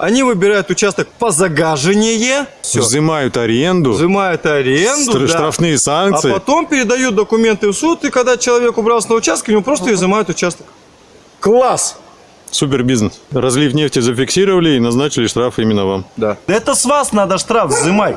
Они выбирают участок по загаживанию, все. Взимают аренду, Взимают аренду, стр- да. штрафные а санкции. потом передают документы в суд, и когда человек убрался на участок, ему просто изымают участок. Класс! Супер бизнес. Разлив нефти зафиксировали и назначили штраф именно вам. Да. Это с вас надо штраф взимать.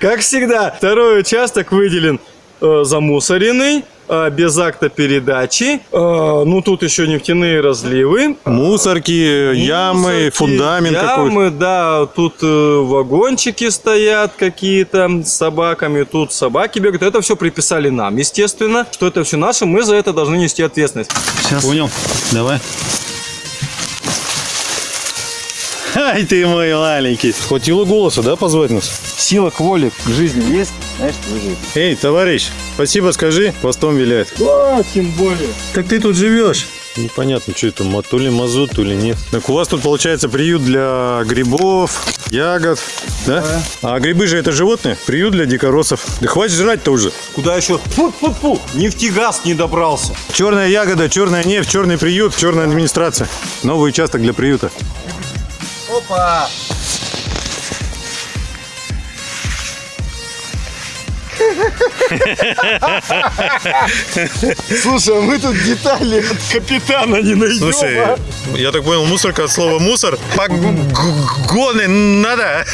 Как всегда, второй участок выделен э, замусоренный, э, без акта передачи. Э, ну, тут еще нефтяные разливы. Мусорки, ямы, Мусорки, фундамент какой-то. Ямы, да, тут э, вагончики стоят какие-то с собаками, тут собаки бегают. Это все приписали нам, естественно, что это все наше, мы за это должны нести ответственность. Понял. Давай. Ай ты мой маленький. Хватило голоса, да, позвать нас? Сила к воле, к жизни есть, значит, выживет. Эй, товарищ, спасибо скажи, хвостом виляет. Да, тем более. Так ты тут живешь? Непонятно, что это, то ли мазут, то ли нет. Так у вас тут получается приют для грибов, ягод, да? А грибы же это животные? Приют для дикоросов. Да хватит жрать-то уже. Куда еще? Фу-фу-фу, нефтегаз не добрался. Черная ягода, черная нефть, черный приют, черная администрация. Новый участок для приюта. Опа! Слушай, а мы тут детали от капитана не найдем. Слушай, а? я так понял, мусорка от слова мусор. Погоны надо.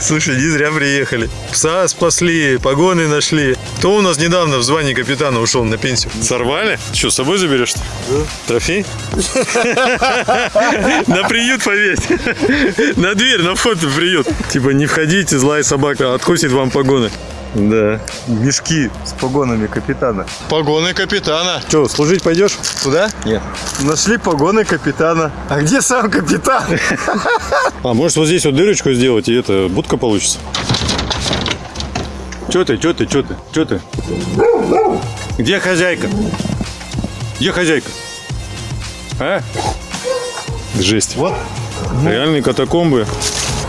Слушай, не зря приехали. Пса спасли, погоны нашли. Кто у нас недавно в звании капитана ушел на пенсию? Сорвали? Что, с собой заберешь? Да. Трофей? На приют повесь. На дверь, на вход в приют. Типа, не входите, злая собака откусит вам погоны. Да. Мешки с погонами капитана. Погоны капитана. Что, служить пойдешь? Туда? Нет. Нашли погоны капитана. А где сам капитан? А может вот здесь вот дырочку сделать, и это будка получится? Че ты, че ты, че ты, че ты? Где хозяйка? Где хозяйка? А? Жесть. Вот. Реальные катакомбы.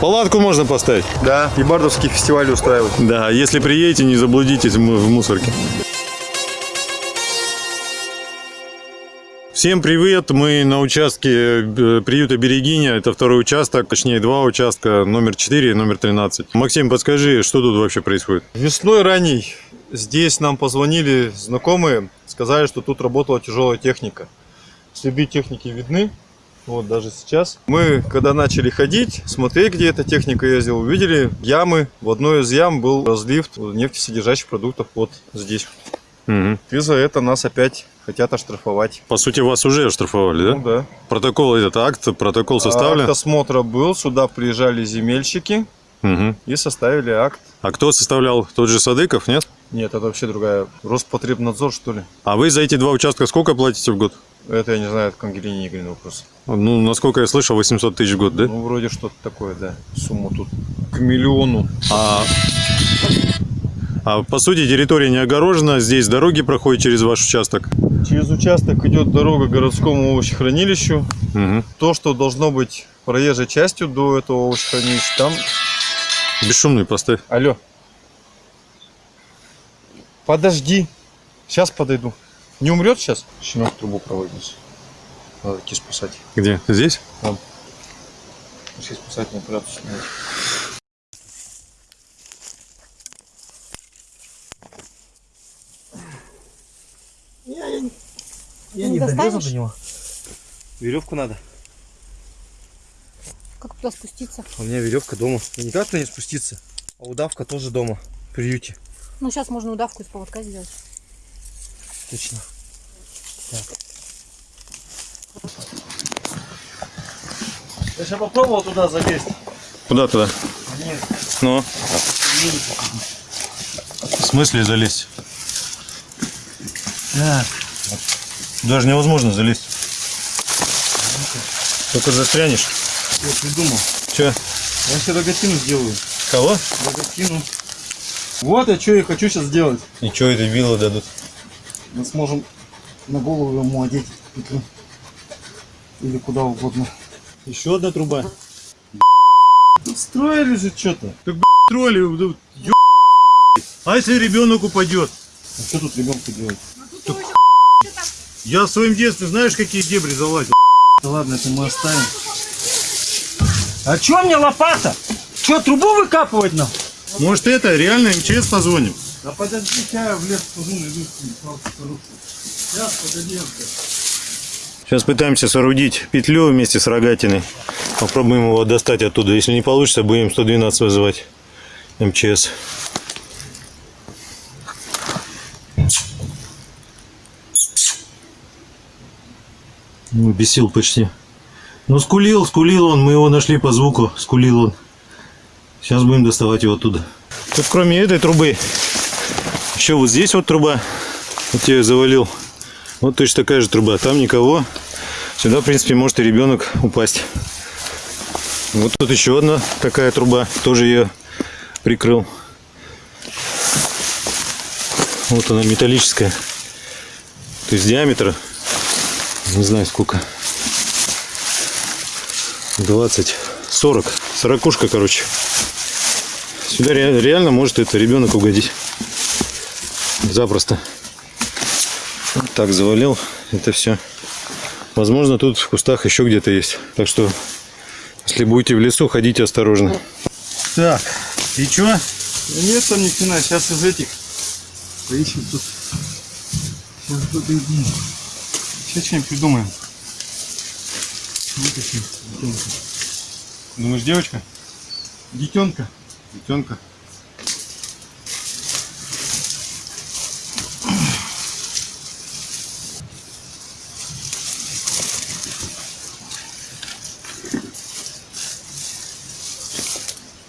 Палатку можно поставить. Да, и бардовский фестиваль устраивать. Да, если приедете, не заблудитесь в мусорке. Всем привет! Мы на участке э, приюта Берегиня. Это второй участок, точнее два участка, номер 4 и номер 13. Максим, подскажи, что тут вообще происходит? Весной ранней здесь нам позвонили знакомые, сказали, что тут работала тяжелая техника. Следы техники видны, вот даже сейчас. Мы, когда начали ходить, смотреть, где эта техника ездила, увидели ямы. В одной из ям был разлив нефтесодержащих продуктов вот здесь. Мгм. И за это нас опять хотят оштрафовать. По сути, вас уже оштрафовали, да? Ну да. Протокол этот акт, протокол составлен. Акт осмотра был, сюда приезжали земельщики Мгм. и составили акт. А кто составлял? Тот же Садыков, нет? Нет, это вообще другая. Роспотребнадзор, что ли? А вы за эти два участка сколько платите в год? Это я не знаю, это к Ангелине Игоревне вопрос. Ну, насколько я слышал, 800 тысяч в год, да? Ну, вроде что-то такое, да. Сумма тут к миллиону. А, а по сути территория не огорожена, здесь дороги проходят через ваш участок. Через участок идет дорога к городскому овощехранилищу. Мгм. То, что должно быть проезжей частью до этого овощехранилища, там... Бесшумный поставь. Алло. Подожди. Сейчас подойду. Не умрет сейчас? Щенок трубу проводится. Надо идти спасать. Где? Здесь? Пошли спасать, не прятаться. Я, я, Не достанешь? него. Веревку надо. Как туда спуститься? У меня веревка дома. И никак на не спуститься. А удавка тоже дома. В приюте. Ну, сейчас можно удавку из поводка сделать. Точно. Так. Я сейчас попробовал туда залезть. Куда туда? Нет. Ну? В смысле залезть? Так. Даже невозможно залезть. Только застрянешь. Я придумал. Че? Я себе рогатину сделаю. Кого? Рогатину. Вот я что я хочу сейчас сделать. И что это вилы дадут? Мы сможем на голову ему одеть петлю. Или куда угодно. Еще одна труба. Строили же что-то. Так, тролли, ё... А если ребенок упадет? А что тут ребенку делать? Я в своем детстве знаешь, какие дебри залазил? Да ладно, это мы оставим. А чё мне лопата? Чё, трубу выкапывать нам? Может это, реально МЧС позвоним? Да подожди, я в лес Сейчас, погоди, Сейчас пытаемся соорудить петлю вместе с рогатиной. Попробуем его достать оттуда. Если не получится, будем 112 вызывать МЧС. Ну, без сил почти. Ну, скулил, скулил он. Мы его нашли по звуку. Скулил он. Сейчас будем доставать его оттуда. Тут кроме этой трубы, еще вот здесь вот труба. Вот я ее завалил. Вот точно такая же труба. Там никого. Сюда, в принципе, может и ребенок упасть. Вот тут еще одна такая труба. Тоже ее прикрыл. Вот она металлическая. То есть диаметр, не знаю сколько. 20, 40. Сорокушка, короче. Сюда ре- реально может это ребенок угодить. Запросто. Вот Так завалил это все. Возможно, тут в кустах еще где-то есть. Так что, если будете в лесу, ходите осторожно. Так, и чё? Нет там ни хрена, сейчас из этих поищем тут. Сейчас подойди. Сейчас что-нибудь придумаем. Еще детенка. Думаешь, девочка? Детенка. Детенка.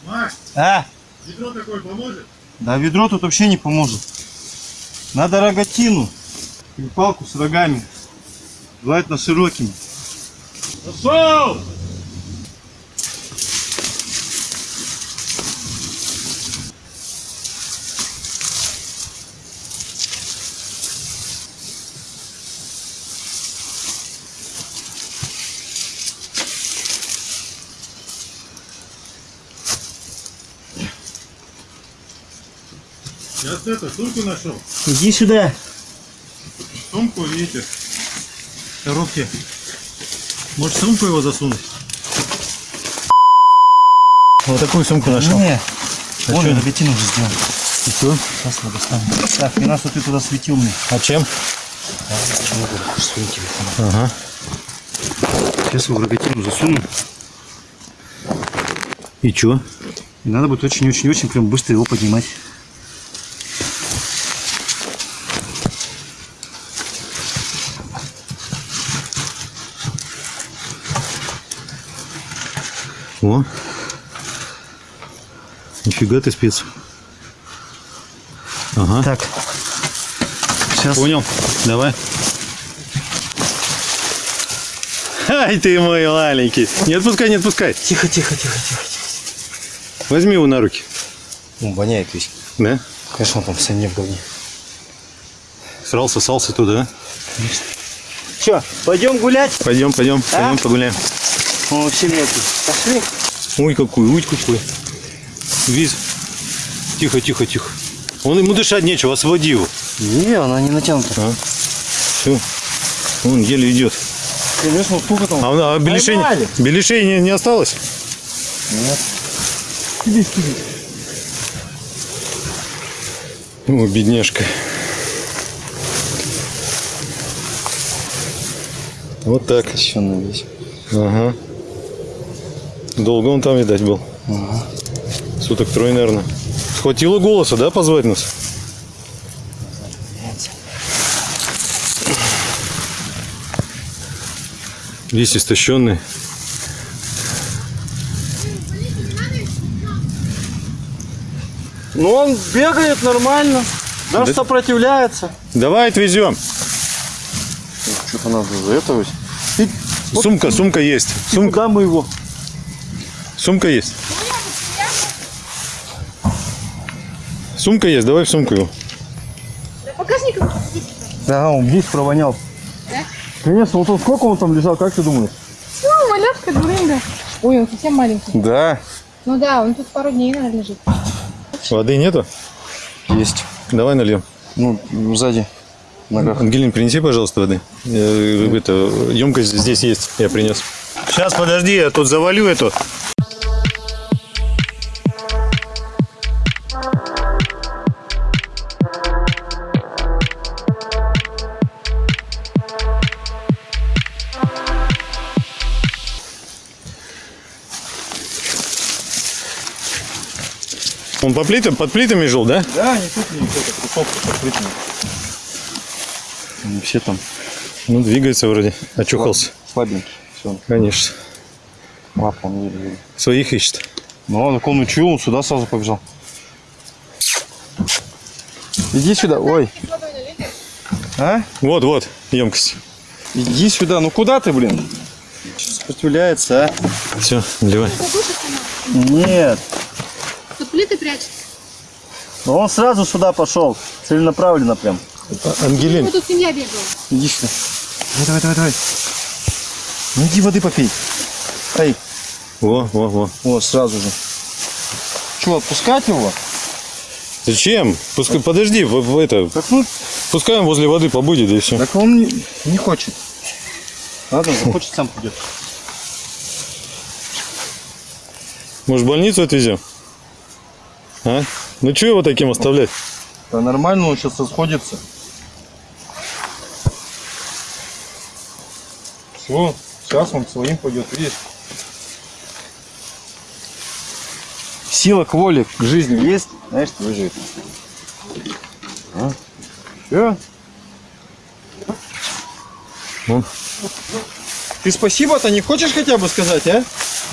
Маш, А, ведро такое поможет? да ведро тут вообще не поможет. Надо рогатину. И палку с рогами. Желательно широкими. Пошел! Сейчас это, сумку нашел. Иди сюда. Сумку эти коробки. Может сумку его засунуть? Вот такую сумку нашел. Не, вон чё? рогатину уже сделал. И что? Сейчас я достану. Так, не что ты туда светил мне. А чем? Своим телефоном. Ага. Сейчас его в рогатину засуну. И что? И надо будет очень-очень-очень прям быстро его поднимать. Нифига ты спец. Ага. Так. Сейчас. Понял. Давай. Ай ты мой маленький. Не отпускай, не отпускай. Тихо, тихо, тихо, тихо. Возьми его на руки. Ну, воняет весь. Да? Конечно, он там в не в говне. Срал, сосался туда. Че, пойдем гулять? Пойдем, пойдем, А? пойдем погуляем. Он вообще мелкий. Пошли. Ой, какой, ой, какой. Виз. Тихо, тихо, тихо. Он ему дышать нечего, освободи его. Не, она не натянута. А? Все. Он еле идет. Конечно, сколько там? А, а беляшей, беляшей не, не осталось? Нет. О, бедняжка. Вот так. Еще на весь. Ага. Долго он там, видать, был. Суток трое, наверное. Хватило голоса, да, позвать нас? Весь истощенный. Ну, он бегает нормально. Даже Да- сопротивляется. Давай отвезем. Что-то надо за это вот. Сумка, сумка есть. Сумка, Куда мы его? сумка есть. Сумка есть, давай в сумку его. Багажник Да, он весь провонял. Да? Конечно, вот он сколько он там лежал, как ты думаешь? Ну, малютка, дурында. Ой, он совсем маленький. Да. Ну да, он тут пару дней, наверное, лежит. Воды нету? Есть. Давай нальем. Ну, сзади. Ногах. Ангелин, принеси, пожалуйста, воды. Э, Это, емкость здесь есть, я принес. Сейчас, подожди, я тут завалю эту. По плитам, под плитами жил, да? Да, не тут, не это кусок открытый. Они все там Ну, двигается вроде. Очухался. слабенькие. Все, Конечно. лапа он еле видно. Своих ищет. Ну, так он учил, он сюда сразу побежал. Иди сюда, ой. А? Вот, вот, емкость. Иди сюда, ну куда ты, блин? Сопротивляется, а? Все, наливай. Нет. Тут плиты прячут. Ну он сразу сюда пошел. Целенаправленно прям. Ангелин, Вот тут семья бегала. Иди сюда. Давай, давай, давай, давай. Ну иди воды попей. Эй, во, во, во. вот сразу же. Че, отпускать его? Зачем? Пускай, подожди, в, в это, Так ну, пускай он возле воды побудет, и все. так он не, не хочет. Ладно, захочет, сам придет. Может, в больницу отвезем? А? Ну, что его таким оставлять? Да нормально, он сейчас расходится. Все, сейчас он своим пойдет, видишь? Сила к воле, к жизни есть, знаешь, выживет. А? Все. Ну. Ты спасибо-то не хочешь хотя бы сказать, а?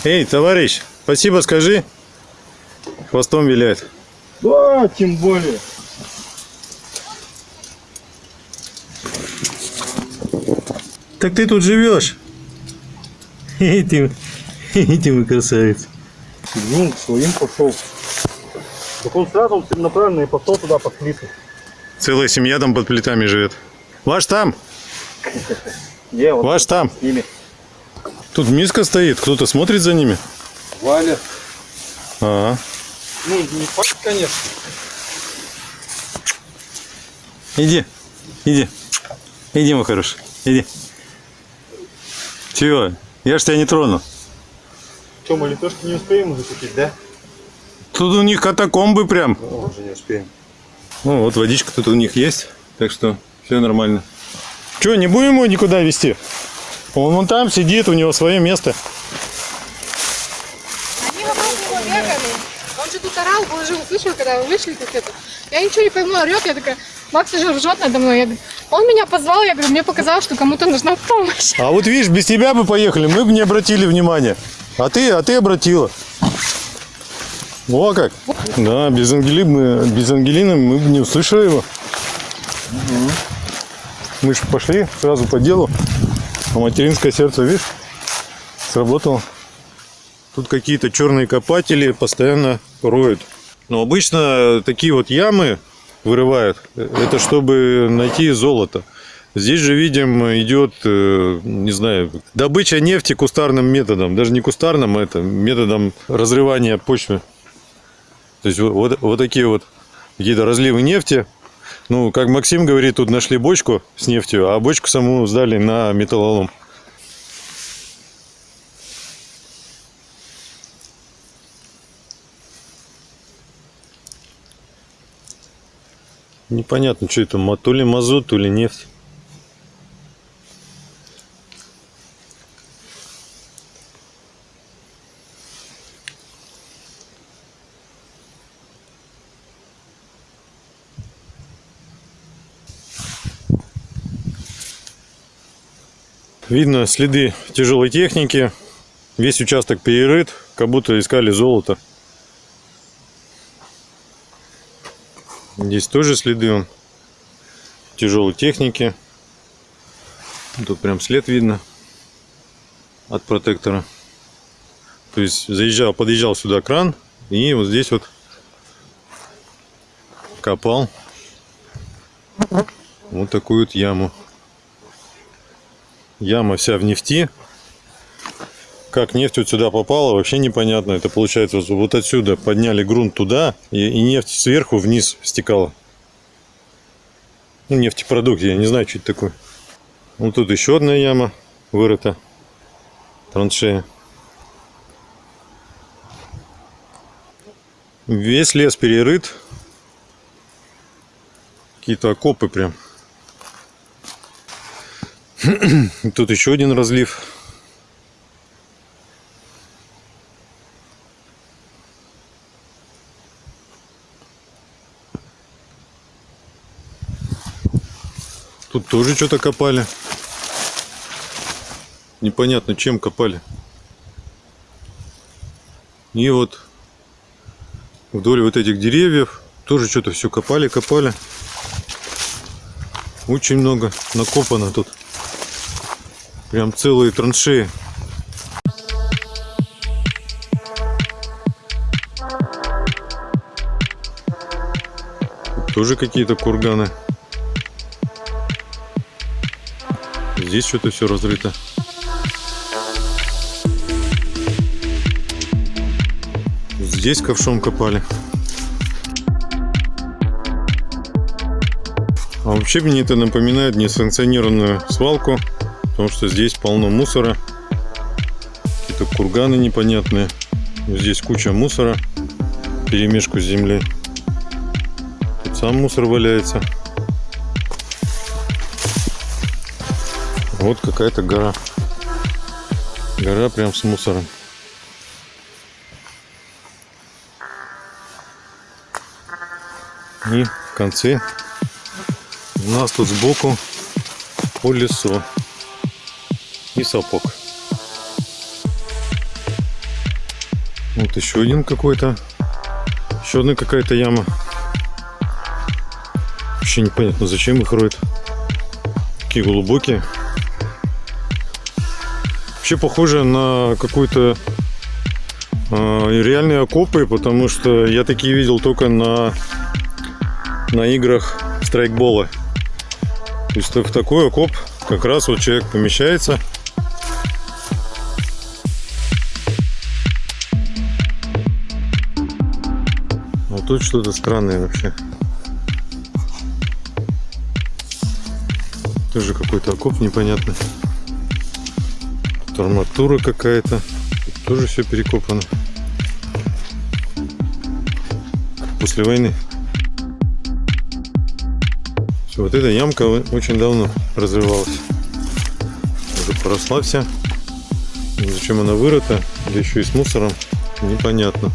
Эй, товарищ, спасибо скажи. Хвостом виляет. Да, тем более. Так ты тут живешь? Эй, ты мой красавец. Ну, к своим пошел. Так он сразу целенаправленно и пошел туда под плиты. Целая семья там под плитами живет. Ваш там, Не, вот ваш там. с ними. Тут миска стоит, кто-то смотрит за ними. Валя. Ага. Ну, не факт, конечно. Иди, иди. Иди, мой хороший, иди. Чего? Я ж тебя не трону. Что, мы литошки не успеем уже купить, да? Тут у них катакомбы прям. Уже не успеем. Ну, вот водичка тут у них есть, так что все нормально. Че, не будем его никуда везти? Он вон там сидит, у него свое место. Они вокруг него бегали. Он же тут орал, он же услышал, когда вы вышли как это. Я ничего не пойму, орет. Я такая, Макс уже ржет надо мной. Я говорю, он меня позвал, я говорю, мне показалось, что кому-то нужна помощь. А вот видишь, без тебя бы поехали, мы бы не обратили внимания. А ты, а ты обратила. О как. Да, без, Ангели мы, без Ангелины мы бы не услышали его. Мы же пошли сразу по делу. А материнское сердце, видишь, сработало. Тут какие-то черные копатели постоянно роют. Но обычно такие вот ямы вырывают. Это чтобы найти золото. Здесь же, видим, идет, э, не знаю, добыча нефти кустарным методом. Даже не кустарным, а это методом разрывания почвы. То есть вот, вот, такие вот какие-то разливы нефти. Ну, как Максим говорит, тут нашли бочку с нефтью, а бочку саму сдали на металлолом. Непонятно, что это, то ли мазут, то ли нефть. Видно следы тяжелой техники. Весь участок перерыт, как будто искали золото. Здесь тоже следы тяжелой техники. Тут прям след видно от протектора. То есть заезжал, подъезжал сюда кран и вот здесь вот копал вот такую вот яму. Яма вся в нефти. Как нефть вот сюда попала, вообще непонятно. Это получается вот- отсюда подняли грунт туда, и, и нефть сверху вниз стекала. Ну, нефтепродукт, я не знаю, что это такое. Вот тут еще одна яма вырыта. Траншея. Весь лес перерыт. Какие-то окопы прям. Тут еще один разлив. Тоже что-то копали. Непонятно, чем копали. И вот вдоль вот этих деревьев тоже что-то все копали, копали. Очень много накопано тут. Прям целые траншеи. Тоже какие-то курганы. Здесь что-то все разрыто. Здесь ковшом копали. А вообще мне это напоминает несанкционированную свалку, потому что здесь полно мусора. Какие-то курганы непонятные. Здесь куча мусора, перемешку с землей. Тут сам мусор валяется. Вот какая-то гора. Гора прям с мусором. И в конце у нас тут сбоку колесо и сапог. Вот еще один какой-то. Еще одна какая-то яма. Вообще непонятно, зачем их роют. Такие глубокие. Вообще похоже на какую-то э, реальные окопы, потому что я такие видел только на на играх страйкбола. То есть в такой окоп как раз вот человек помещается. А тут что-то странное вообще. Тоже какой-то окоп непонятный. Арматура какая-то. Тоже все перекопано. После войны. Всё, Вот эта ямка очень давно разрывалась. Уже поросла вся. Зачем она вырыта, да еще и с мусором, непонятно.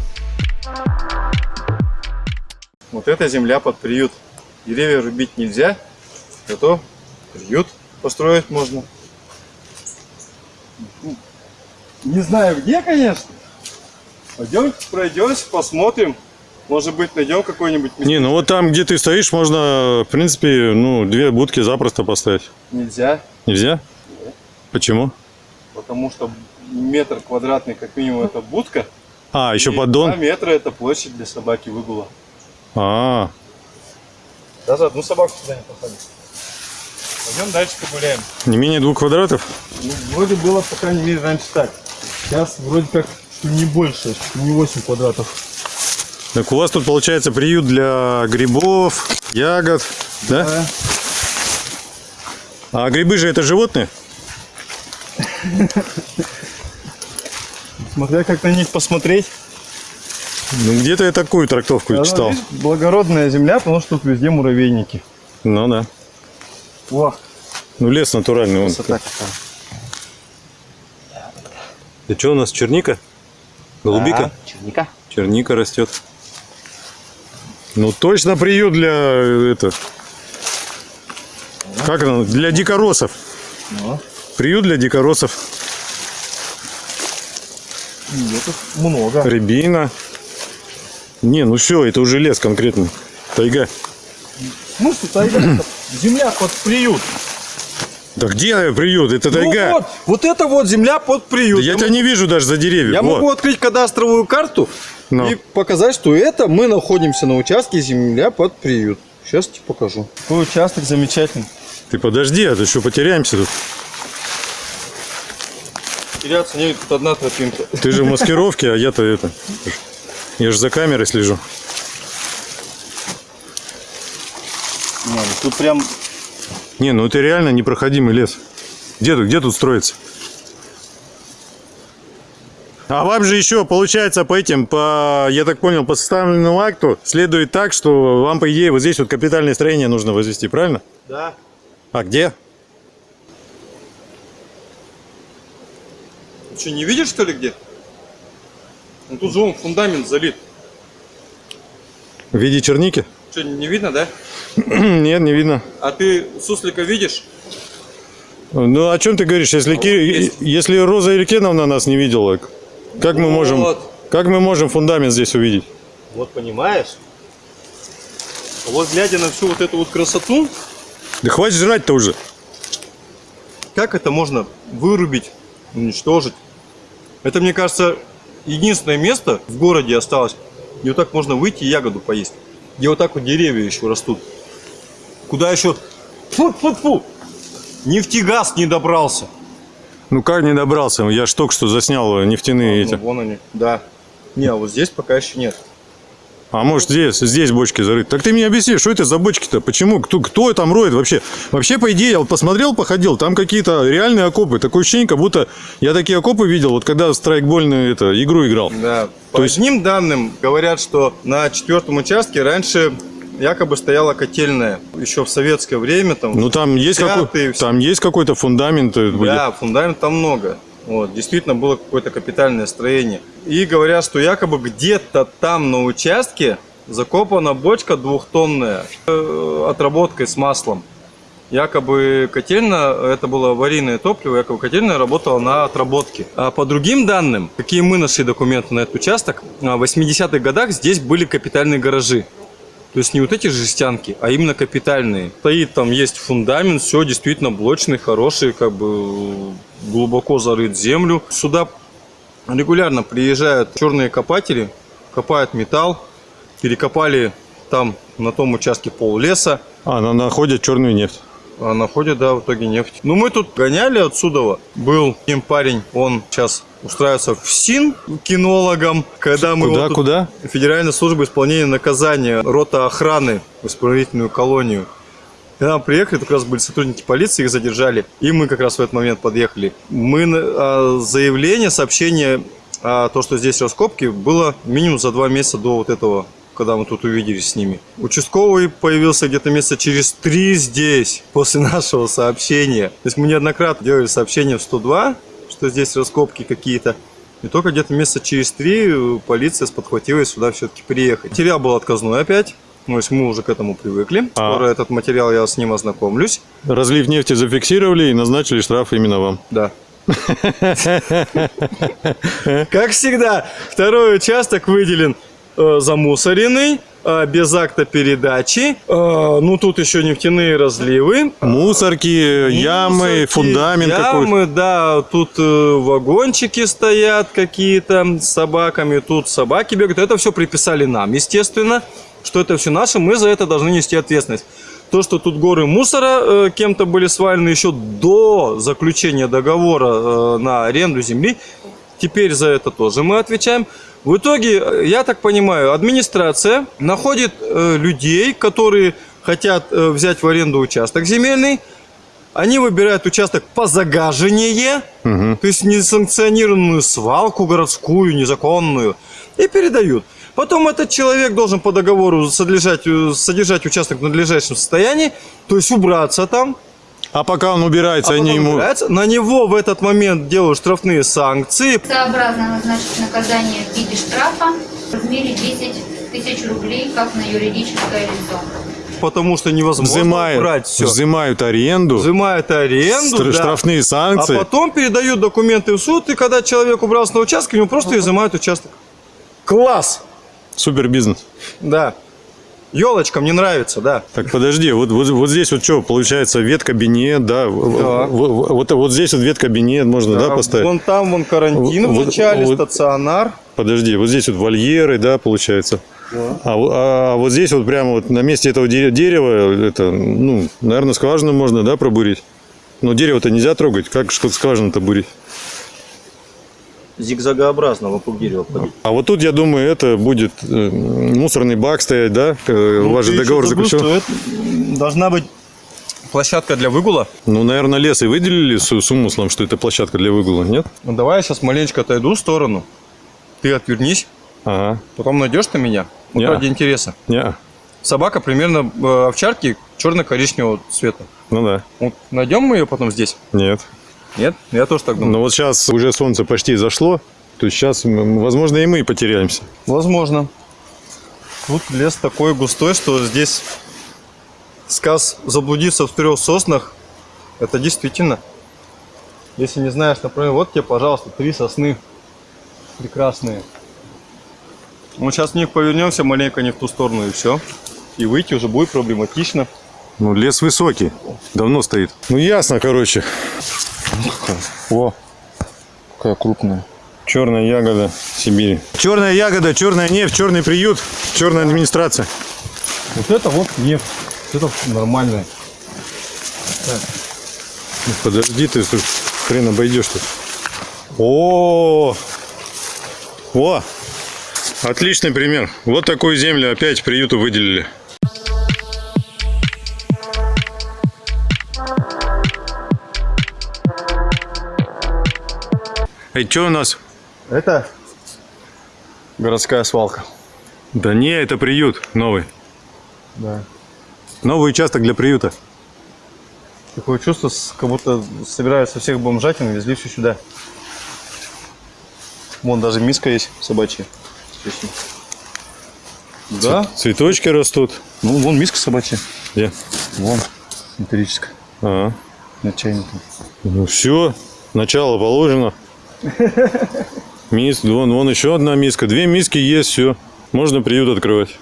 Вот эта земля под приют. Деревья рубить нельзя, зато приют построить можно. Не знаю где, конечно. Пойдем, пройдемся, посмотрим. Может быть, найдем какой-нибудь. Не, ну вот там, где ты стоишь, можно, в принципе, ну, две будки запросто поставить. Нельзя, Нельзя? Почему? потому что метр квадратный, как минимум, это будка. А, еще поддон. Два метра это площадь для собаки выгула. А, Даже одну собаку сюда не посадить. Пойдем дальше погуляем. не менее двух квадратов? Ну, вроде было, по крайней мере, раньше так. Сейчас вроде как не больше, не 8 квадратов. Так у вас тут получается приют для грибов, ягод, да? Да. А грибы же это животные? Смотря как на них посмотреть. Ну, где-то я такую трактовку читал. видишь, благородная земля, потому что тут везде муравейники. Ну да. О, Ну, лес натуральный. Он. какая. Это что у нас, черника? Голубика? Да, черника. Черника растет. Ну, точно приют для э, это. Как оно? Для дикоросов. Ну, Приют для дикоросов. много. Рябина. Не, ну все, это уже лес конкретный. Тайга. Ну что, тайга, земля под приют. Да где приют? Это тайга. Ну вот, вот это вот земля под приют. Да я Я тебя не вижу даже за деревьев. Я Во. могу открыть кадастровую карту Ну. и показать, что это мы находимся на участке земля под приют. Сейчас тебе покажу. Какой участок замечательный. Ты подожди, а то еще потеряемся тут. Теряться не тут одна тропинка. Ты же в маскировке, а я-то это. Я же за камерой слежу. Не, тут прям Не, ну это реально непроходимый лес. Где тут, где тут строится? А вам же еще, получается, по этим, по, я так понял, по составленному акту следует так, что вам, по идее, вот здесь вот капитальное строение нужно возвести, правильно? Да. А где? Ты что, не видишь, что ли, где? Ну тут же вон фундамент залит. В виде черники? Что, не видно, да? Нет, не видно. А ты суслика видишь? Ну, о чем ты говоришь? Если, Ки- есть. если Роза Иркеновна нас не видела, как мы можем, Вот. как мы можем фундамент здесь увидеть? Вот понимаешь? Вот глядя на всю вот эту вот красоту, Да хватит жрать-то уже. как это можно вырубить, уничтожить? Это, мне кажется, единственное место в городе осталось, где вот так можно выйти и ягоду поесть. Где вот так вот деревья еще растут. Куда еще... Фу-фу-фу! Нефтегаз не добрался. Ну как не добрался? Я ж только что заснял нефтяные Ну, эти. вон они, да. Не, а вот здесь пока еще нет. А может здесь, здесь бочки зарыты. Так ты мне объясни, что это за бочки-то? Почему? Кто, кто там роет вообще? Вообще, по идее, я посмотрел, походил, там какие-то реальные окопы. Такое ощущение, как будто я такие окопы видел, вот когда в страйкбольную это, игру играл. Да. По То есть- одним данным говорят, что на четвертом участке раньше якобы стояла котельная. Еще в советское время там. Ну там есть, какой, там есть какой-то фундамент. э, Да, фундамент там много. Вот, действительно было какое-то капитальное строение. И говорят, что якобы где-то там на участке закопана бочка двухтонная э, отработкой с маслом. Якобы котельная, это было аварийное топливо, якобы котельная работала на отработке. А по другим данным, какие мы нашли документы на этот участок, в 80-х годах здесь были капитальные гаражи. То есть не вот эти жестянки, а именно капитальные. Стоит там, есть фундамент, все действительно блочный, хороший, как бы глубоко зарыт землю. Сюда регулярно приезжают черные копатели, копают металл, перекопали там на том участке пол леса, А, на- находят черную нефть. а находят, да, в итоге нефть. Ну, мы тут гоняли отсюда. Был один парень, он сейчас устраивается в СИН кинологом. Когда мы Куда, вот куда? Федеральная служба исполнения наказания, рота охраны в исправительную колонию. Когда мы приехали, как раз были сотрудники полиции, их задержали. И мы как раз в этот момент подъехали. Мы а, заявление, сообщение о том, что здесь раскопки, было минимум за два месяца до вот этого когда мы тут увиделись с ними. Участковый появился где-то месяца через три здесь, после нашего сообщения. То есть мы неоднократно делали сообщение в 102, что здесь раскопки какие-то. И только где-то месяца через три э, полиция сподхватилась сюда все-таки приехать. Материал был отказной опять. Ну, то есть мы уже к этому привыкли. А. Скоро этот материал я с ним ознакомлюсь. Разлив нефти зафиксировали и назначили штраф именно вам. Да. Как всегда, второй участок выделен э, замусоренный, э, без акта передачи. Э, ну, тут еще нефтяные разливы. Мусорки, ямы, Мусорки, фундамент какой-то. Ямы, да, тут э, вагончики стоят какие-то с собаками, тут собаки бегают. Это все приписали нам, естественно, что это все наше, мы за это должны нести ответственность. То, что тут горы мусора э, кем-то были свалены еще до заключения договора э, на аренду земли, теперь за это тоже мы отвечаем. В итоге, э, я так понимаю, администрация находит э, людей, которые хотят э, взять в аренду участок земельный, они выбирают участок по загаживанию, то есть несанкционированную свалку городскую, незаконную, и передают. Потом этот человек должен по договору содержать, э, содержать участок в надлежащем состоянии, то есть убраться там, А пока он убирается, а они ему... убирается. на него в этот момент делают штрафные санкции. Сообразно назначить наказание в виде штрафа в размере 10 тысяч рублей, как на юридическое лицо. Потому что невозможно Взимают, убрать все. взимают аренду, Взимают аренду, стр- да. штрафные санкции. А потом передают документы в суд, и когда человек убрался на участке, ему просто изымают участок. Класс! Супер бизнес. Да. Елочка, мне нравится, да. Так, подожди, вот, вот, вот здесь вот что, получается, веткабинет, да, в- Да. в- вот, вот здесь вот веткабинет можно, да, А поставить? Вон там, вон карантин Вот- в начале, вот- стационар. Подожди, вот здесь вот вольеры, да, получается. А, во- а вот здесь вот прямо вот на месте этого де- дерева, это, ну, наверное, скважину можно, да, пробурить? Но дерево-то нельзя трогать, как что скважину-то бурить? Зигзагообразно вокруг дерева ходить. А вот тут, я думаю, это будет э, мусорный бак стоять, да? Э, Ну, Ваш же договор заключен. должна быть площадка для выгула. Ну, наверное, лес и выделили с, с умыслом, что это площадка для выгула, нет? Ну, давай я сейчас маленечко отойду в сторону. Ты отвернись, Ага. потом найдешь ты меня. Вот ради интереса. Не, Собака примерно э, овчарки черно-коричневого цвета. ну да. Вот найдем мы ее потом здесь? Нет. Нет? Я тоже так думаю. Но вот сейчас уже солнце почти зашло, то есть сейчас, возможно, и мы потеряемся. Возможно. Тут лес такой густой, что здесь сказ заблудиться в трех соснах, это действительно. Если не знаешь направление, вот тебе, пожалуйста, три сосны прекрасные. Мы сейчас в них повернемся маленько не в ту сторону и все. И выйти уже будет проблематично. Ну, лес высокий. Давно стоит. Ну, ясно, короче. О, Какая крупная. черная ягода Сибири. Черная ягода, черная нефть, черный приют, черная администрация. Вот это вот нефть. Это нормальное. Ну, Подожди, ты тут хрен обойдешь тут. О, о, отличный пример. Вот такую землю опять приюту выделили. Эй, что у нас? Это городская свалка. Да не, это приют новый. Да. Новый участок для приюта. Такое чувство, как будто собирают со всех бомжатин и везли все сюда. Вон даже миска есть собачья. Точно. Да? Цветочки растут. Ну, вон миска собачья. Где? Вон. Металлическая. А, На чайнике. ну все, начало положено. Мис, вон, вон еще одна миска. Две миски есть, все. Можно приют открывать.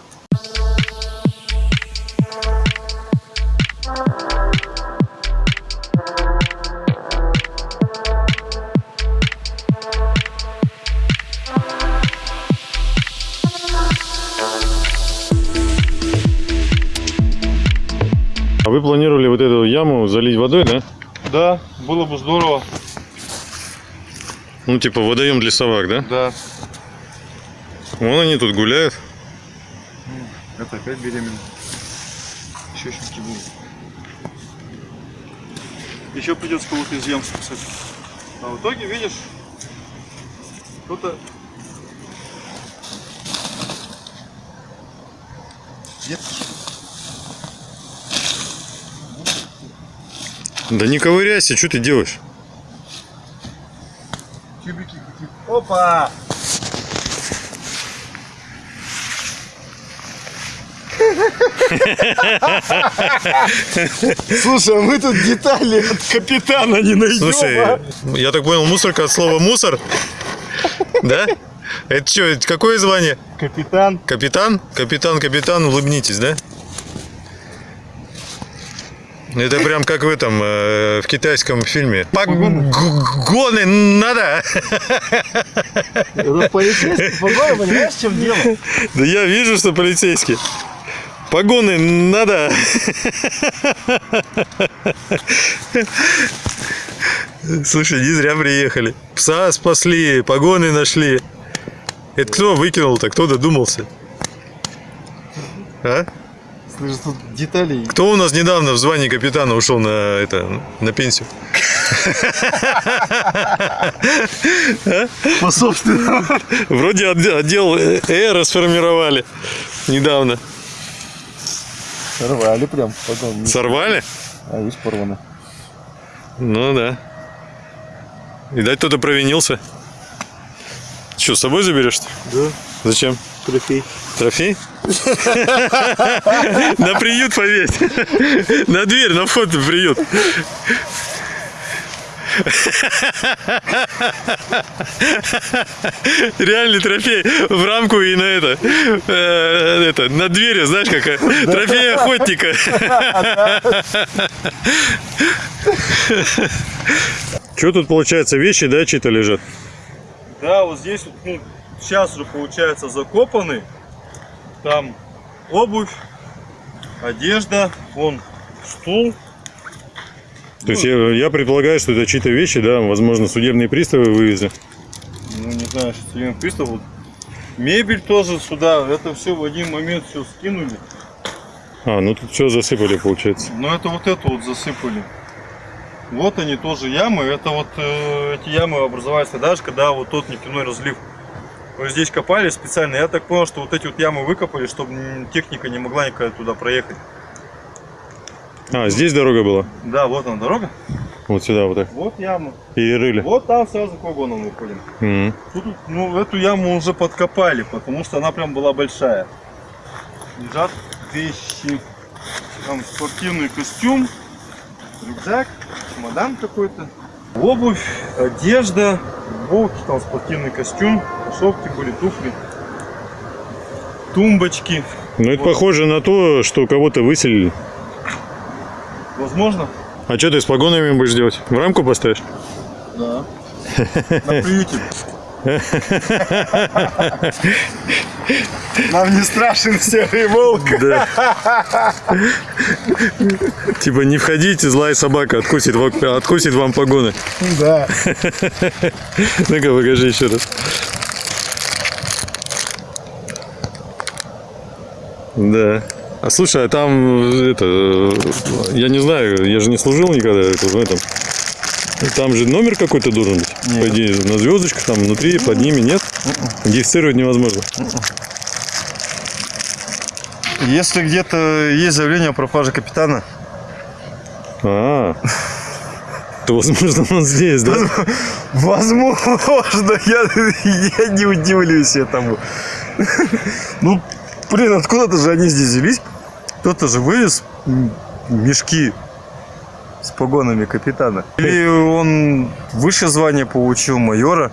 А вы планировали вот эту яму залить водой, да? Да, было бы здорово. Ну, типа водоем для собак, да? Да. Вон они тут гуляют. Это опять беременна. Еще щенки будут. Еще придется кого-то из ям спасать. А в итоге, видишь, кто-то... Да не ковыряйся, что ты делаешь? тюбики какие-то. Опа! Слушай, а мы тут детали от капитана не найдем. Слушай, я так понял, мусорка от слова мусор? Да? Это что, какое звание? Капитан. Капитан? Капитан, капитан, улыбнитесь, да? Это прям как в этом, э, в китайском фильме. Погоны надо! Это полицейский погоны, понимаешь, в чем дело? Да я вижу, что полицейский. Погоны надо! Слушай, не зря приехали. Пса спасли, погоны нашли. Это кто выкинул-то? Кто додумался? А? Слушай, тут деталей. Кто у нас недавно в звании капитана ушел на это на пенсию? По собственному. Вроде отде- отдел Э расформировали недавно. Рвали прям. Сорвали? А видишь, порвано. Ну да. Видать, кто-то провинился. Что, с собой заберешь? Да, Зачем? трофей. Трофей? На приют повесь. На дверь, на вход в приют. Реальный трофей в рамку и на это, э, это на двери, знаешь, как э, трофей охотника. Что тут получается, вещи, да, чьи-то лежат? Да, вот здесь вот, ну, сейчас уже получается закопаны. Там обувь, одежда, вон стул. То есть я, я предполагаю, что это чьи-то вещи, да, возможно, судебные приставы вывезли. Ну, не знаю, что судебный пристав. Вот. Мебель тоже сюда. Это все в один момент все скинули. А, ну тут все засыпали, получается. Но это вот это вот засыпали. Вот они тоже ямы. Это вот э, эти ямы образовались тогда же, когда вот тот нефтяной разлив. Вот здесь копали специально. Я так понял, что вот эти вот ямы выкопали, чтобы техника не могла никогда туда проехать. А, здесь дорога была? Да, вот она дорога. Вот сюда, вот так. Вот яма. И рыли. Вот там сразу к вагонам выходим. Мгм. Тут, ну, эту яму уже подкопали, потому что она прям была большая. лежат вещи. Там спортивный костюм, рюкзак, чемодан какой-то. Обувь, одежда, футболки, там спортивный костюм, кроссовки были, туфли, тумбочки. Ну, это похоже на то, что кого-то выселили. Возможно? А что ты с погонами будешь делать? В рамку поставишь? Да. На приюте. Нам не страшен серый волк. Да. Типа не входите, злая собака откусит, откусит вам погоны. Да. Ну-ка, покажи еще раз. Да. А слушай, а там это, я не знаю, я же не служил никогда это, в этом. Там же номер какой-то должен быть. По идее, на звездочках там внутри, под ними нет. Идентифицировать невозможно. Если где-то есть заявление о пропаже капитана, А, то возможно он здесь, да? возможно, я, я не удивлюсь этому. Ну, блин, откуда-то же они здесь взялись. Кто-то же вывез мешки с погонами капитана. Или он выше звания получил майора.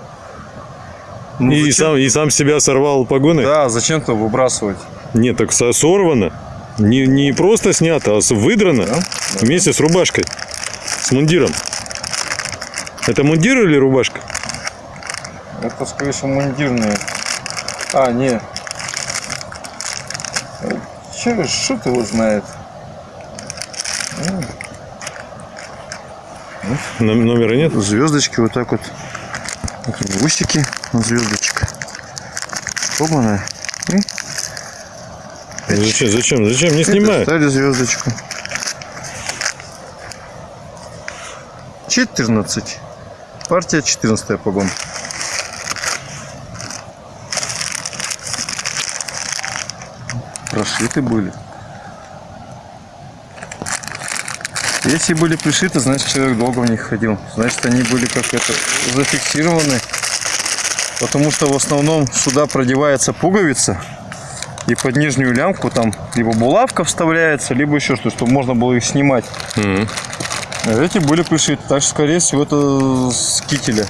Ну, И зачем- сам, и сам себя сорвал погоны? Да, зачем-то выбрасывать. Нет, так со- сорвано. Не, не просто снято, а выдрано Да? вместе с рубашкой. С мундиром. Это мундир или рубашка? Это, скорее всего, мундирные. А, не. Че, шут его знает. Номера нет? Звездочки вот так вот. Такие усики, звездочка. Погнанная. Зачем, зачем, зачем? Не снимай. Ставили звездочку. 14. Партия 14 погон. Прошиты были. Если были пришиты, значит человек долго в них ходил. Значит они были как это зафиксированы. Потому что в основном сюда продевается пуговица. И под нижнюю лямку там либо булавка вставляется, либо еще что, чтобы можно было их снимать. Мгм. А Эти были пришиты, так что, скорее всего, это с кителя.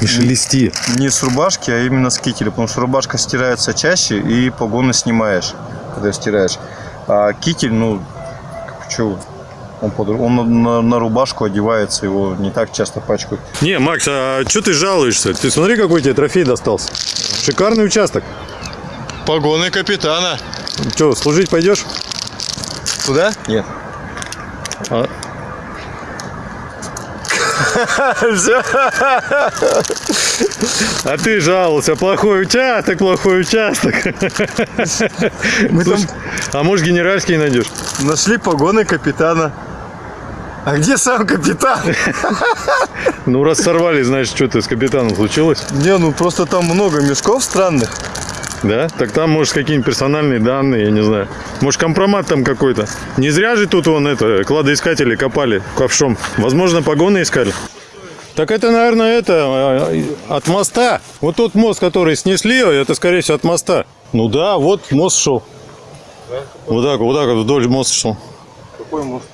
Не шелести. Не с рубашки, а именно с кителя, потому что рубашка стирается чаще и погоны снимаешь, когда стираешь. А китель, ну, что, он, под- он на, на- на рубашку одевается, его не так часто пачкают. Не, Макс, а что ты жалуешься? Ты смотри, какой тебе трофей достался. Шикарный участок. Погоны капитана. Че, служить пойдешь? Туда? Нет. А. а ты жаловался, плохой участок, плохой участок. Мы там Слушай, а может генеральский найдешь? нашли погоны капитана. А где сам капитан? Ну, раз сорвали, значит, что-то с капитаном случилось. Не, ну просто там много мешков странных. Да? Так там, может, какие-нибудь персональные данные, я не знаю. Может, компромат там какой-то. Не зря же тут вон это, кладоискатели копали ковшом. Возможно, погоны искали. Так это, наверное, это э, от моста. Вот тот мост, который снесли, это, скорее всего, от моста. Ну да, вот мост шел. Вот так, вот так вдоль моста шел. Какой мост?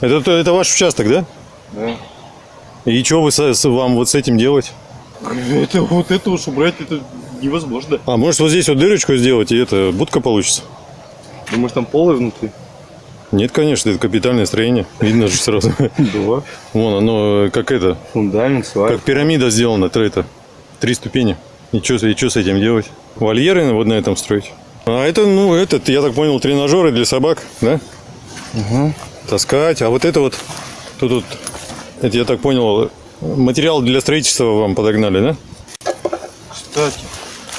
Это, это ваш участок, да? Да. И что вы с- вам вот с этим делать? Это вот это уж убрать, это невозможно. А может вот здесь вот дырочку сделать, и это будка получится? Думаешь, там полы внутри? Нет, конечно, это капитальное строение. Видно же сразу. Да. Вон оно э, как это, Фундамент, свай. как пирамида сделана, то это. Три ступени. И что и с этим делать? Вольеры вот на этом строить? А это, ну, этот, я так понял, тренажеры для собак, да? Угу. Таскать. А вот это вот, тут вот, это я так понял, материал для строительства вам подогнали, да? Кстати,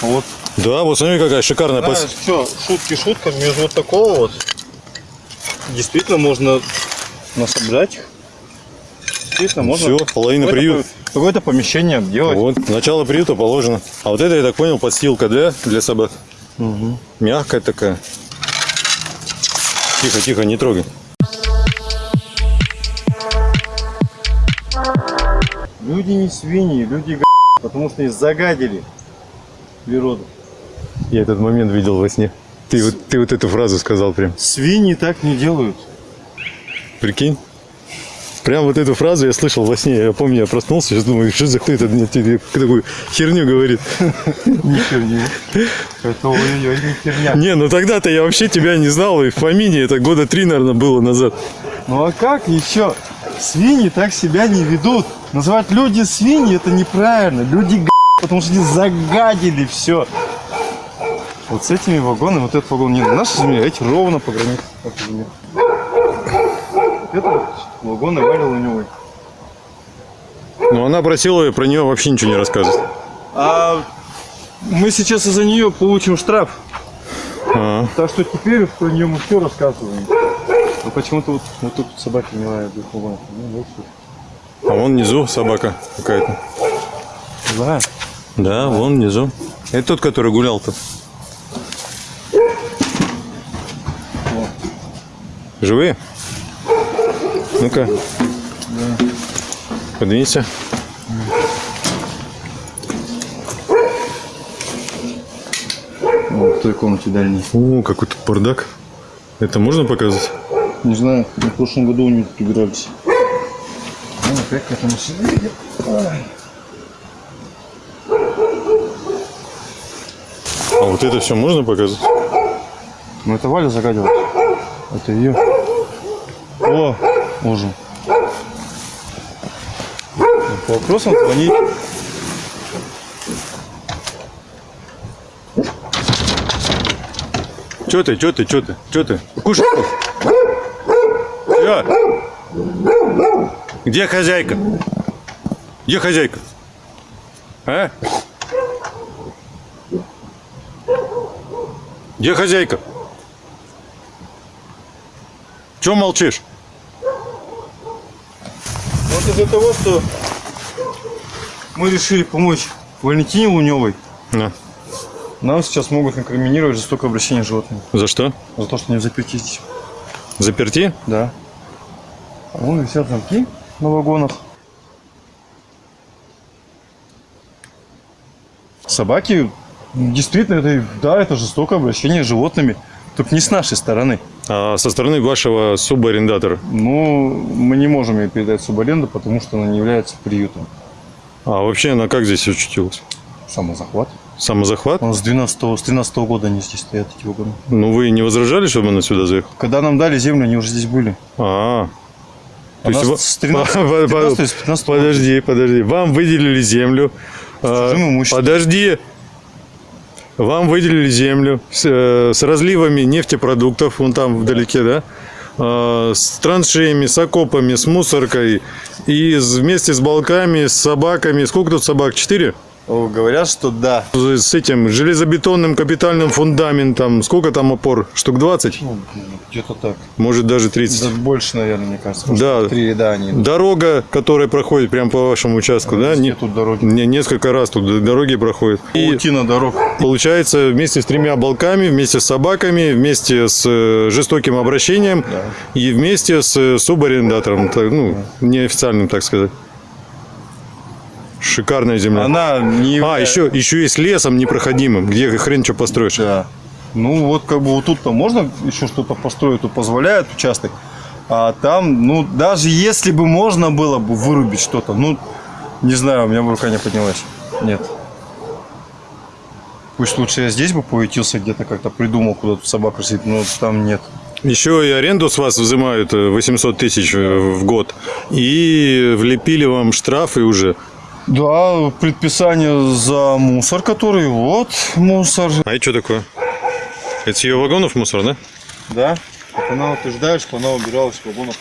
вот. Да, вот смотри, какая шикарная пос- Знаешь, что, шутки шутками, из вот такого вот действительно можно насобрать их. Действительно можно. Все, половина какое-то приют. Какое-то помещение обделать. Вот, начало приюта положено. А вот это, я так понял, подстилка для, для собак. Мгм. Мягкая такая. Тихо, тихо, не трогай. Люди не свиньи, люди г... потому что их загадили природу. Я этот момент видел во сне. Ты вот, ты вот эту фразу сказал прям. Свиньи так не делают. Прикинь? Прям вот эту фразу я слышал во сне. Я помню, я проснулся, сейчас думаю, что за хуй это мне такую херню говорит. Не херни. Это не херня. Не, ну тогда-то я вообще тебя не знал, и в помине это года три, наверное, было назад. Ну а как еще? Свиньи так себя не ведут. Называть люди свиньи это неправильно. Люди потому что они загадили все. Вот с этими вагонами, вот этот вагон не наша земля, а эти ровно по границе. нашей земли. Это вот вагон Ивана Луневой. Но она просила про нее вообще ничего не рассказывать. А мы сейчас из-за нее получим штраф. А, Так что теперь про нее мы все рассказываем. Но почему-то вот, вот тут собаки не лают двух вагонов. Ну, вот а вон внизу собака какая-то. Да. Да, вон внизу. Это тот, который гулял-то. Живые? Ну-ка. Подвинься. Вот в той комнате дальней. О, какой тут бардак. Это можно показать? Не знаю, в прошлом году у них прибирались. Ну, опять к этому сидели. А вот это все можно показать? Ну, это Валя загадила. Это ее. О, можем. По вопросам звонить. Че ты, че ты, че ты, че ты? Кушай. Чё? Где хозяйка? Где хозяйка? А? Где хозяйка? Че молчишь? Вот из-за того, что мы решили помочь Валентине Луневой, На. нам сейчас могут инкриминировать жестокое обращение с животными. За что? За то, что не в заперти здесь. Заперти? Да. А вон висят замки на вагонах. Собаки, действительно, это, да, это жестокое обращение с животными. Только не с нашей стороны. А со стороны вашего субарендатора. Но мы не можем ее передать субаренду, потому что она не является приютом. А вообще она как здесь очутилась? Самозахват. Самозахват? Нас с 12 с 13 года они здесь стоят, эти вагоны. Ну вы не возражали, чтобы она сюда заехала? Когда нам дали землю, они уже здесь были. А, А нас во- с 13 По- по- 13 с 15 года. Подожди, подожди. Вам выделили землю. А, чужим имуществом. Подожди. Вам выделили землю с, э, с разливами нефтепродуктов, вон там вдалеке, да? А, С траншеями, с окопами, с мусоркой. И вместе с балками, с собаками. Сколько тут собак? Четыре? Говорят, что да. С этим железобетонным капитальным фундаментом. Сколько там опор? Штук 20? Ну, где-то так. Может даже 30. Да, больше, наверное, мне кажется. Да. Три ряда они. Дорога, которая проходит прямо по вашему участку, да? Везде Не, тут дороги. не- несколько раз тут дороги проходят. И Паутина дорог. получается вместе с тремя балками, вместе с собаками, вместе с э, жестоким обращением и вместе с э, субарендатором, ну, неофициальным, так сказать. Шикарная земля. Она не... А, еще, еще и с лесом непроходимым, где хрен что построишь. Да. Ну, вот как бы вот тут-то можно еще что-то построить, тут позволяет участок. А там, ну, даже если бы можно было бы вырубить что-то, ну, не знаю, у меня бы рука не поднялась. Нет. Пусть лучше я здесь бы поютился где-то, как-то придумал, куда тут собака сидит, но там нет. Еще и аренду с вас взимают э, 800 тысяч э, в год. И влепили вам штрафы уже. Да, предписание за мусор, который вот мусор. А это что такое? Это с ее вагонов мусор, да? Да. Так она утверждает, что она убиралась в вагонах.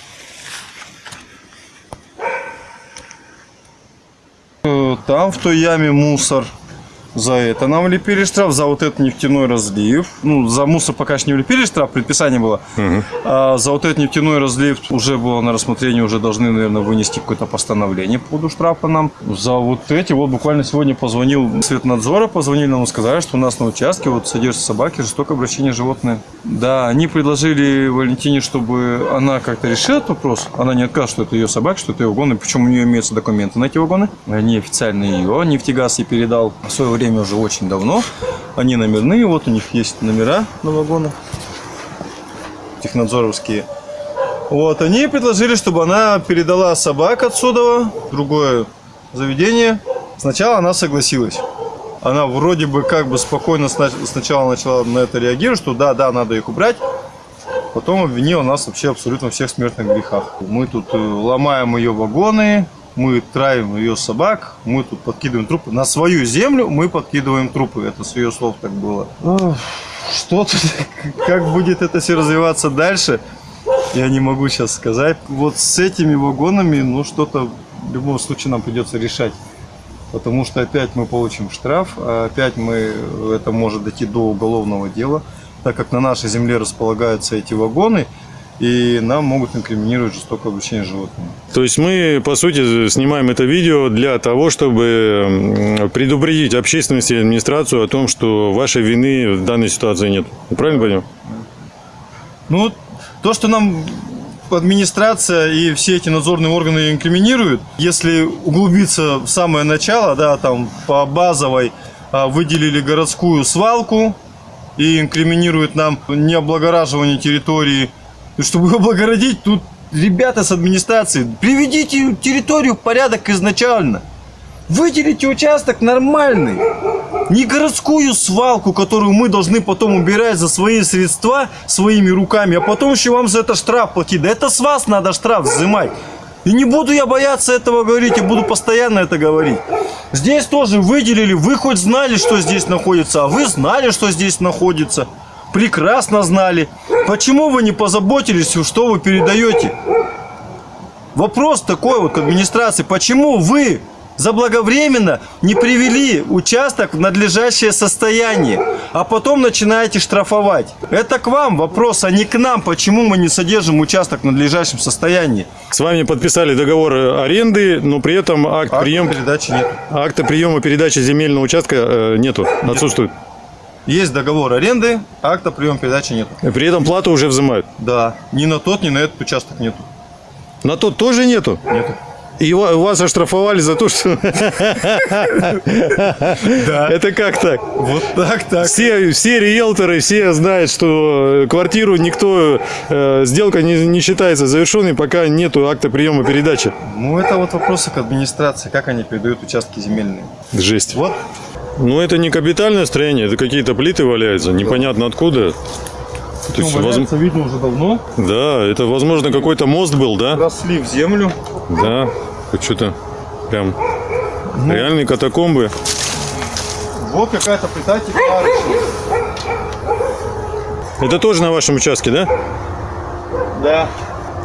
Э, Там в той яме мусор. За это нам влепили штраф, за вот этот нефтяной разлив. Ну, за мусор пока еще не влепили штраф, предписание было. А за вот этот нефтяной разлив уже было на рассмотрение, уже должны, наверное, вынести какое-то постановление по поводу штрафа нам. За вот эти, вот буквально сегодня позвонил Светнадзора, позвонили нам и сказали, что у нас на участке вот содержатся собаки, жестокое обращение животные. Да, они предложили Валентине, чтобы она как-то решила этот вопрос. Она не откажет, что это ее собака, что это ее вагоны, причем у нее имеются документы на эти вагоны. Они официально ее, нефтегаз ей передал в свое время ими уже очень давно. Они номерные, вот у них есть номера на вагонах. Технадзоровские. Вот, они предложили, чтобы она передала собак отсюда другое заведение. Сначала она согласилась. Она вроде бы как бы спокойно сна- сначала начала на это реагировать, что да, да, надо их убрать. Потом обвинила нас вообще абсолютно всех смертных грехах. Мы тут э, ломаем ее вагоны, мы травим ее собак, мы тут подкидываем трупы. На свою землю мы подкидываем трупы. Это с ее слов так было. Что тут, как будет это все развиваться дальше, я не могу сейчас сказать. Вот с этими вагонами, ну что-то в любом случае нам придется решать. Потому что опять мы получим штраф, а опять мы, это может дойти до уголовного дела, так как на нашей земле располагаются эти вагоны, и нам могут инкриминировать жестокое обращение с животными. То есть мы, по сути, снимаем это видео для того, чтобы предупредить общественность и администрацию о том, что вашей вины в данной ситуации нет. Я Правильно понял? Ну, то, что нам администрация и все эти надзорные органы инкриминируют, если углубиться в самое начало, да, там по базовой а, выделили городскую свалку и инкриминируют нам необлагораживание территории. Чтобы облагородить, тут ребята с администрации, приведите территорию в порядок изначально. Выделите участок нормальный. Не городскую свалку, которую мы должны потом убирать за свои средства своими руками, а потом еще вам за это штраф платить. Да это с вас надо штраф взимать. И не буду я бояться этого говорить, я буду постоянно это говорить. Здесь тоже выделили, вы хоть знали, что здесь находится, а вы знали, что здесь находится. Прекрасно знали. Почему вы не позаботились, что вы передаете? Вопрос такой вот к администрации. Почему вы заблаговременно не привели участок в надлежащее состояние, а потом начинаете штрафовать? Это к вам вопрос, а не к нам. Почему мы не содержим участок в надлежащем состоянии? С вами подписали договор аренды, но при этом акт Акта приема, передачи нет. акта приема передачи земельного участка э, нету, отсутствует. Есть договор аренды, акта приема передачи нет. При этом плату уже взимают. Да, ни на тот, ни на этот участок нету. На тот тоже нету. Нету. И ва- вас оштрафовали за то, что... Это как так? Вот так, так. Все, все риэлторы, все знают, что квартиру никто, э, сделка не, не считается завершенной, пока нету акта приема передачи. Ну, это вот вопросы к администрации, как они передают участки земельные. Жесть. Вот Ну, это не капитальное строение, это какие-то плиты валяются, непонятно откуда. То есть, воз- видно уже давно. Да, это, возможно, какой-то мост был, да? Росли в землю. Да, что-то прям реальные катакомбы. Вот какая-то плита текла. Это тоже на вашем участке, да? Да.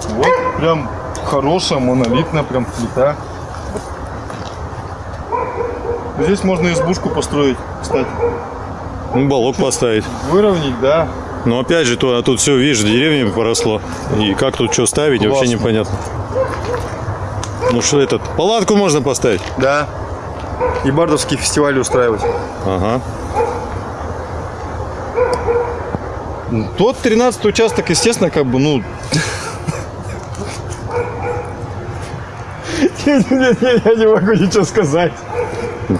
Вот прям хорошая, монолитная прям плита. Здесь можно избушку построить, кстати. Ну, балок поставить. Выровнять, да. Но опять же, то, а тут все, видишь, деревьями поросло. И как тут что ставить, вообще Классно. непонятно. Ну что этот, палатку можно поставить? Да. И бардовские фестивали устраивать. Ага. Тот 13 участок, естественно, как бы, ну... Я не могу ничего сказать.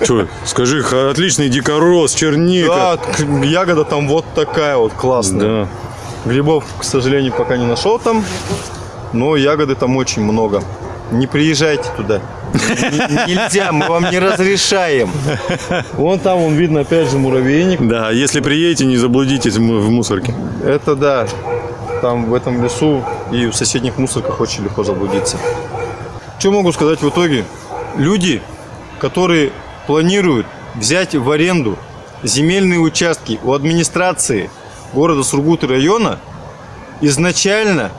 Что, скажи, отличный дикорос, черника. Да, ягода там вот такая вот классная. Да. Грибов, к сожалению, пока не нашел там, но ягоды там очень много. Не приезжайте туда. Нельзя, мы вам не разрешаем. Вон там, вон видно, опять же, муравейник. Да, если приедете, не заблудитесь в мусорке. Это да, там в этом лесу и в соседних мусорках очень легко заблудиться. Что могу сказать в итоге? Люди, которые планируют взять в аренду земельные участки у администрации города Сургут и района, изначально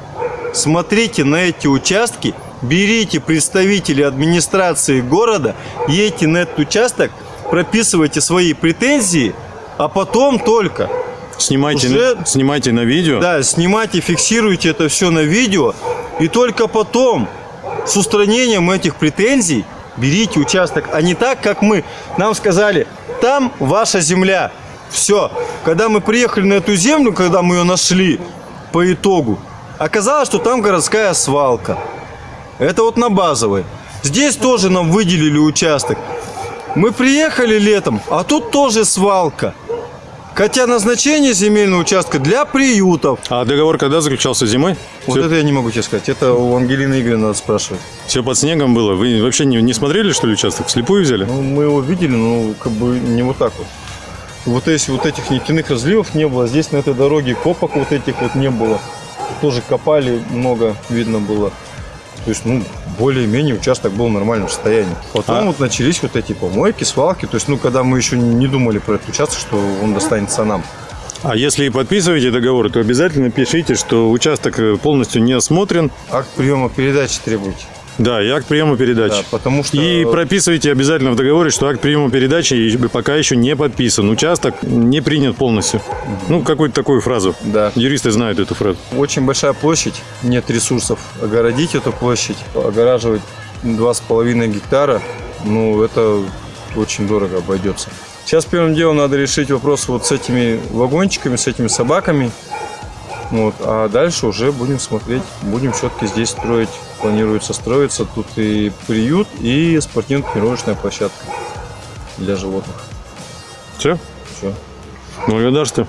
смотрите на эти участки, берите представителей администрации города, едьте на этот участок, прописывайте свои претензии, а потом только Снимайте, Уже- на- снимайте на видео. да, снимайте, фиксируйте это все на видео. И только потом, с устранением этих претензий, берите участок. А не так, как мы. Нам сказали, там ваша земля. Все. Когда мы приехали на эту землю, когда мы ее нашли по итогу, оказалось, что там городская свалка. Это вот на базовой. Здесь тоже нам выделили участок. Мы приехали летом, а тут тоже свалка. Хотя назначение земельного участка для приютов. А договор когда заключался зимой? Вот все, это я не могу тебе сказать. Это у Ангелины Игоревны надо спрашивать. под снегом было. Вы вообще не, не смотрели, что ли, участок? Вслепую взяли? Ну, мы его видели, но как бы не вот так вот. Вот если вот этих нефтяных разливов не было, здесь на этой дороге копок вот этих вот не было. Тоже копали много, видно было. То есть, ну, более-менее участок был в нормальном состоянии. Потом А- вот начались вот эти помойки, свалки. То есть, ну, когда мы еще не думали про этот участок, что он достанется нам. А если подписываете договор, то обязательно пишите, что участок э, полностью не осмотрен. Акт приема передачи требуйте. Да, и акт приема передачи. Да, потому что... И прописывайте обязательно в договоре, что акт приема передачи пока еще не подписан. Участок не принят полностью. Ну, какую-то такую фразу. Да. Юристы знают эту фразу. Очень большая площадь, нет ресурсов огородить эту площадь, огораживать 2,5 гектара, ну, это очень дорого обойдется. Сейчас первым делом надо решить вопрос вот с этими вагончиками, с этими собаками. Вот, а дальше уже будем смотреть, будем все-таки здесь строить, планируется строиться. Тут и приют, и спортивно-тренировочная площадка для животных. Все? Все. Благодарствую.